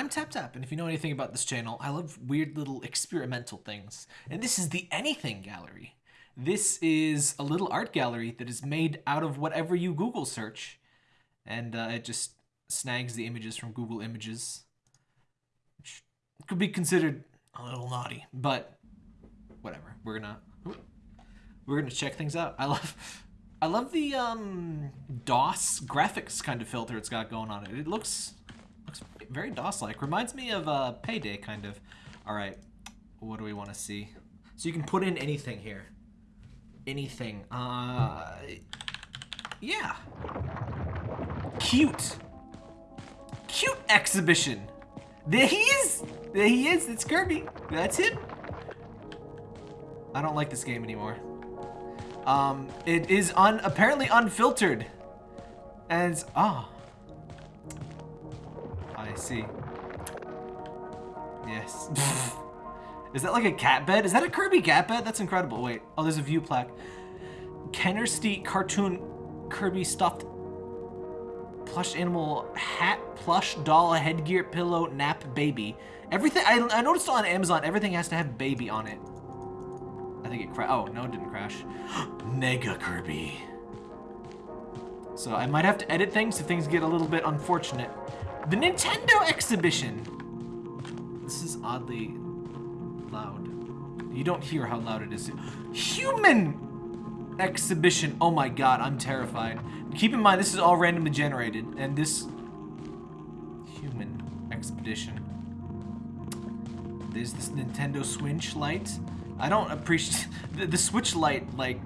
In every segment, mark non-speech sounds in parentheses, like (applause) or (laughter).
I'm Tap Tap, and if you know anything about this channel, I love weird little experimental things. And this is the Anything Gallery. This is a little art gallery that is made out of whatever you Google search. And uh, it just snags the images from Google Images. Which could be considered a little naughty, but whatever. We're gonna we're gonna check things out. I love I love the um, DOS graphics kind of filter it's got going on it. It looks very DOS-like. Reminds me of uh, Payday, kind of. All right, what do we want to see? So you can put in anything here. Anything. Uh, yeah. Cute. Cute exhibition. There he is. There he is. It's Kirby. That's him. I don't like this game anymore. Um, it is un apparently unfiltered. And, ah. Oh. See. Yes. (laughs) is that like a cat bed? Is that a Kirby cat bed? That's incredible. Wait. Oh, there's a view plaque. Kenner Steet cartoon Kirby stuffed plush animal hat, plush doll, headgear, pillow, nap, baby. Everything, I, I noticed on Amazon, everything has to have baby on it. I think it crashed. Oh, no, it didn't crash. (gasps) Mega Kirby. So I might have to edit things if things get a little bit unfortunate. The Nintendo exhibition. This is oddly loud. You don't hear how loud it is. Human exhibition. Oh my god, I'm terrified. Keep in mind, this is all randomly generated, and this human expedition. There's this Nintendo Switch light. I don't appreciate (laughs) the, the Switch light, like,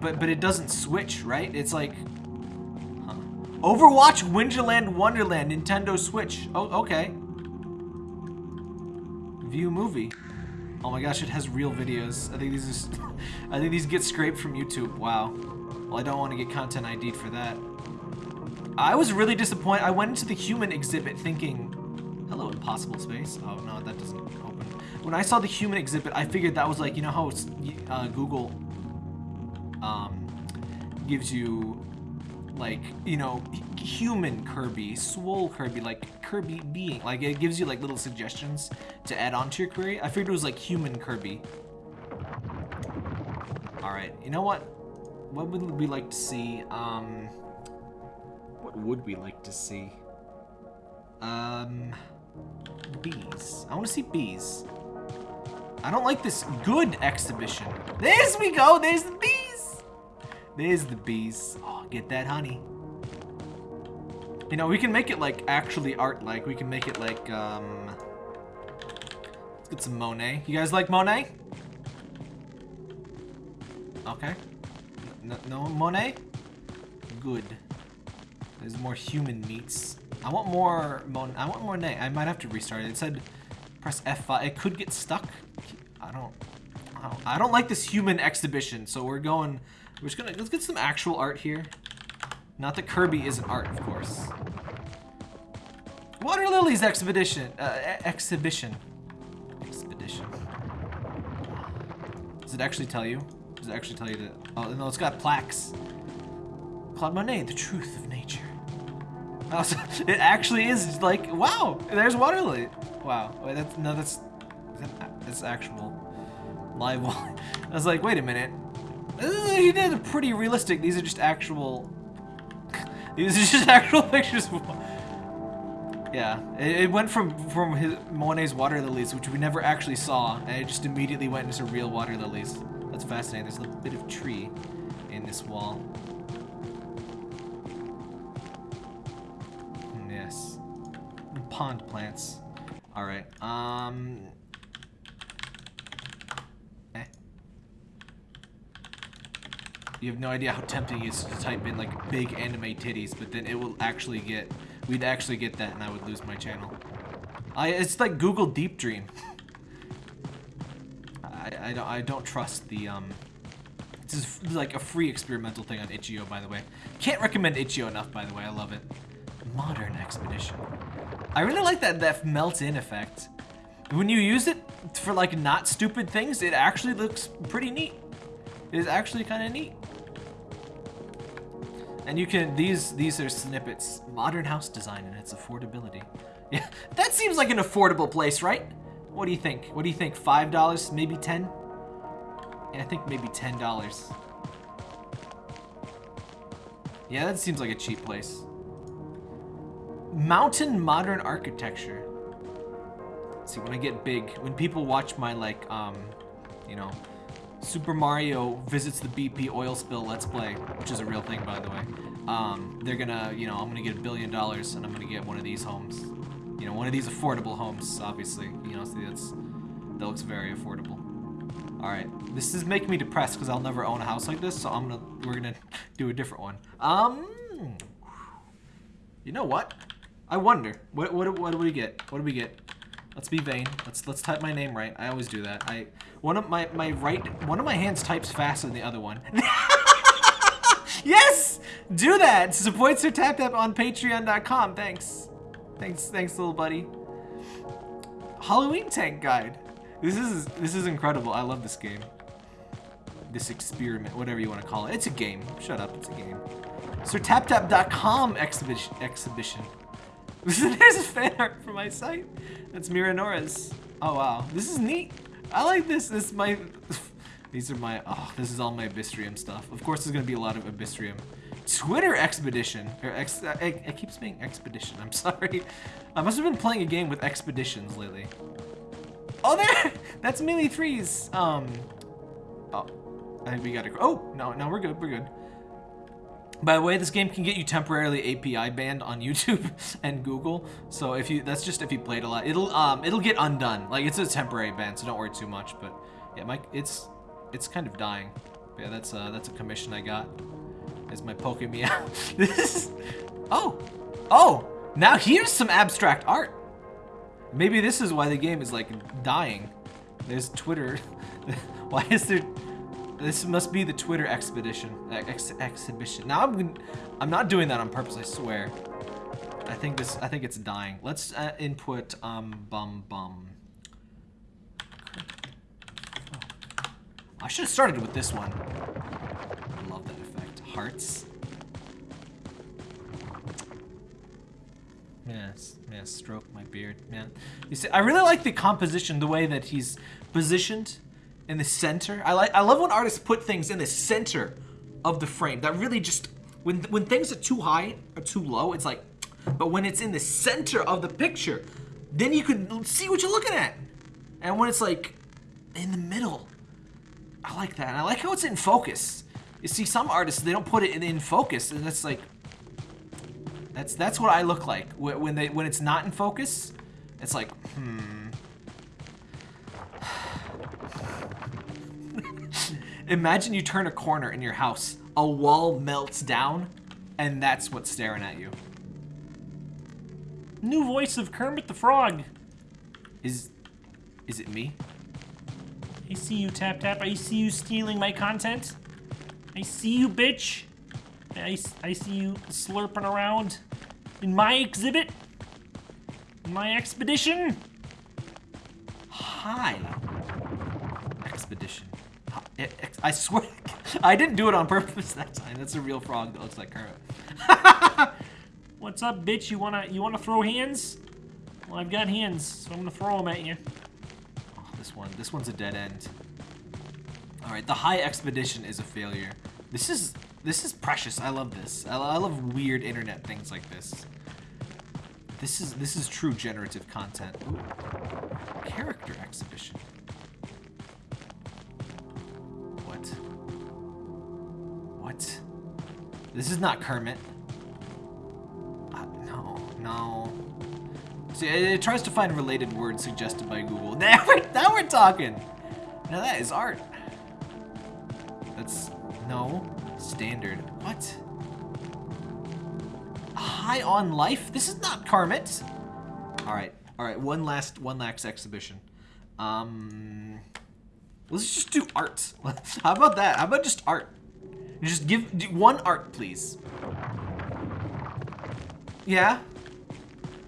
but but it doesn't switch, right? It's like. Overwatch Winterland Wonderland Nintendo Switch. Oh, okay. View movie. Oh my gosh, it has real videos. I think these are, (laughs) I think these get scraped from YouTube. Wow. Well, I don't want to get content ID'd for that. I was really disappointed. I went into the human exhibit thinking, hello, impossible space. Oh no, that doesn't open. When I saw the human exhibit, I figured that was like, you know how uh, Google um, gives you like, you know, human Kirby, swole Kirby, like Kirby being. Like it gives you like little suggestions to add on to your query. I figured it was like human Kirby. All right, you know what? What would we like to see? Um, what would we like to see? Um, bees. I want to see bees. I don't like this good exhibition. There's we go. There's the bees. There's the bees. Oh, get that honey. You know, we can make it like actually art-like. We can make it like, um... Let's get some Monet. You guys like Monet? Okay. No, no Monet? Good. There's more human meats. I want more Mon I want more Monet. I might have to restart it. It said press F5. It could get stuck. I don't, I don't, I don't like this human exhibition. So we're going, we're just gonna, let's get some actual art here. Not that Kirby isn't art, of course. Water Lilies expedition, uh, exhibition. Expedition. Does it actually tell you? Does it actually tell you that? Oh, no, it's got plaques. Claude Monet, the truth of nature. Oh, so (laughs) it actually is like, wow, there's water lily. Wow, wait, that's, no, that's, that's actual live. (laughs) I was like, wait a minute. He did a pretty realistic. These are just actual, (laughs) these are just (laughs) actual pictures. Yeah, it, went from from his Monet's water lilies, which we never actually saw, and it just immediately went into real water lilies. That's fascinating. There's a little bit of tree in this wall. Yes. Pond plants. Alright, um... You have no idea how tempting it is to type in, like, big anime titties, but then it will actually get... We'd actually get that and I would lose my channel. I, it's like Google Deep Dream. I, I, don't, I don't trust the, um... This is like a free experimental thing on Itch.io, by the way. Can't recommend Itch.io enough, by the way. I love it. Modern Expedition. I really like that, that melt-in effect. When you use it for, like, not stupid things, it actually looks pretty neat. It is actually kind of neat. And you can these these are snippets. Modern house design and its affordability. (laughs) Yeah, that seems like an affordable place, right? What do you think? What do you think? Five dollars, maybe ten? Yeah, I think maybe ten dollars. Yeah, that seems like a cheap place. Mountain modern architecture. See, when I get big, when people watch my like, um, you know, Super Mario visits the BP oil spill Let's Play, which is a real thing, by the way. Um, they're gonna, you know, I'm gonna get a billion dollars and I'm gonna get one of these homes. You know, one of these affordable homes, obviously. You know, see, that's, that looks very affordable. All right, this is making me depressed because I'll never own a house like this, so I'm gonna, we're gonna (laughs) do a different one. Um, you know what? I wonder, what, what, what do we get? What do we get? Let's be vain. Let's let's type my name right. I always do that. I one of my my right one of my hands types faster than the other one. (laughs) yes, do that. Support Sir Tap Tap on Patreon.com. Thanks, thanks, thanks, little buddy. Halloween Tank Guide. This is this is incredible. I love this game. This experiment, whatever you want to call it. It's a game. Shut up. It's a game. SirTapTap.com exhibition. exhibition. (laughs) There's a fan art for my site. That's Mira Nora's. Oh wow, this is neat. I like this. This is my. (laughs) These are my. Oh, this is all my Abyssrium stuff. Of course, there's gonna be a lot of Abyssrium. Twitter expedition. Or ex, I, I keep saying expedition. I'm (laughs) sorry. I must have been playing a game with expeditions lately. Oh, there! That's Melee Threes. Um. Oh, I think we gotta. Oh no, no, we're good. We're good. By the way, this game can get you temporarily API banned on YouTube (laughs) and Google. So if you, that's just if you played a lot. It'll um, it'll get undone. Like it's a temporary ban, so don't worry too much. But yeah, Mike, it's it's kind of dying. But yeah, that's uh, that's a commission I got. Is my Pokemon? (laughs) this is, oh, oh, now here's some abstract art. Maybe this is why the game is like dying. There's Twitter. (laughs) why is there? This must be the Twitter expedition, ex exhibition. Now I'm, I'm not doing that on purpose. I swear. I think this. I think it's dying. Let's uh, input um bum bum. I should have started with this one. I love that effect. Hearts. Yes, yes, stroke my beard, man. You see, I really like the composition, the way that he's positioned in the center. I like I love when artists put things in the center of the frame. That really just when when things are too high or too low, it's like but when it's in the center of the picture, then you can see what you're looking at. And when it's like in the middle, I like that. And I like how it's in focus. You see, some artists they don't put it in, in focus, and it's like that's that's what I look like when they when it's not in focus. It's like hmm. Imagine you turn a corner in your house, a wall melts down, and that's what's staring at you. New voice of Kermit the Frog. Is, is it me? I see you, Tap Tap. I see you stealing my content. I see you, bitch. I, I see you slurping around in my exhibit. In my expedition. Hi. Expedition. I swear, (laughs) I didn't do it on purpose that time. That's a real frog that looks like Kermit. (laughs) What's up, bitch? You wanna you wanna throw hands? Well, I've got hands, so I'm gonna throw them at you. Oh, this one, this one's a dead end. All right, the high expedition is a failure. This is this is precious. I love this. I, I love weird internet things like this. This is this is true generative content. Ooh. This is not Kermit. Uh, no, no. See, it, it, tries to find related words suggested by Google. (laughs) Now we're, now we're talking. Now that is art. That's, no, standard. What? High on life? This is not Kermit. All right, all right, one last, one last exhibition. Um, let's just do art. (laughs) How about that? How about just art? Just give one art, please. Yeah?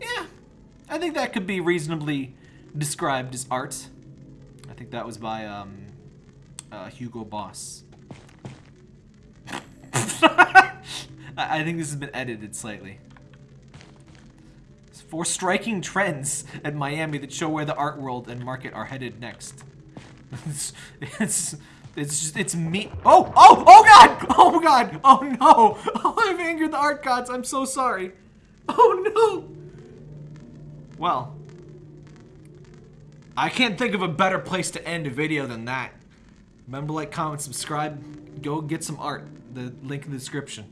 Yeah. I think that could be reasonably described as art. I think that was by um, uh, Hugo Boss. (laughs) I, think this has been edited slightly. Four striking trends at Miami that show where the art world and market are headed next. (laughs) it's, it's, it's just, it's me. Oh, oh, oh God! Oh God! Oh no! (laughs) Oh, I've angered the art gods. I'm so sorry. Oh no! Well, I can't think of a better place to end a video than that. Remember, like, comment, subscribe, go get some art. The link in the description.